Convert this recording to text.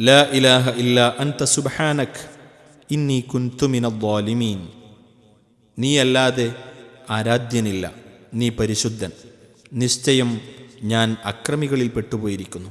لا إله إلا أنت سبحانك إني كنت من الظالمين നീയല്ലാതെ ആരാധ്യനില്ല നീ പരിശുദ്ധൻ. നിശ്ചയം ഞാൻ അക്രമികളിൽ പെട്ടുപോയിരിക്കുന്നു.